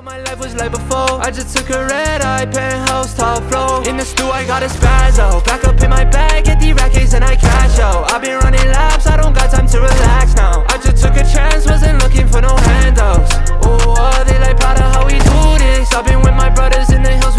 My life was like before. I just took a red eye penthouse top floor. In the stew I got a spaz out Back up in my bag get the rackets and I cash out. I been running laps I don't got time to relax now. I just took a chance wasn't looking for no handouts. Oh they like proud of how we do this? I've been with my brothers in the hills